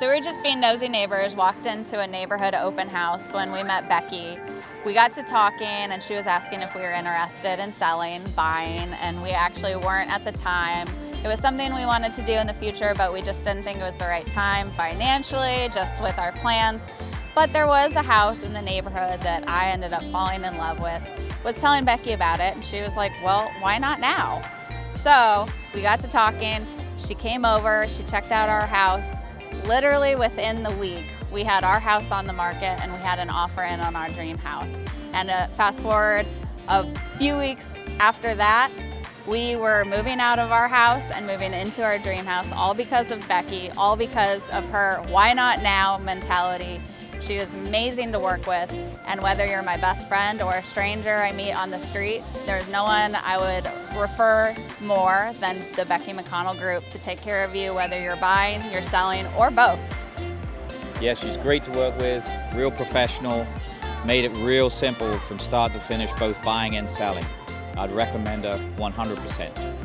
So we were just being nosy neighbors, walked into a neighborhood open house when we met Becky. We got to talking and she was asking if we were interested in selling, buying, and we actually weren't at the time. It was something we wanted to do in the future, but we just didn't think it was the right time financially, just with our plans. But there was a house in the neighborhood that I ended up falling in love with. Was telling Becky about it and she was like, well, why not now? So we got to talking. She came over, she checked out our house, Literally within the week, we had our house on the market and we had an offer in on our dream house. And uh, fast forward a few weeks after that, we were moving out of our house and moving into our dream house, all because of Becky, all because of her why not now mentality. She was amazing to work with, and whether you're my best friend or a stranger I meet on the street, there's no one I would refer more than the Becky McConnell Group to take care of you, whether you're buying, you're selling, or both. Yeah, she's great to work with, real professional, made it real simple from start to finish, both buying and selling. I'd recommend her 100%.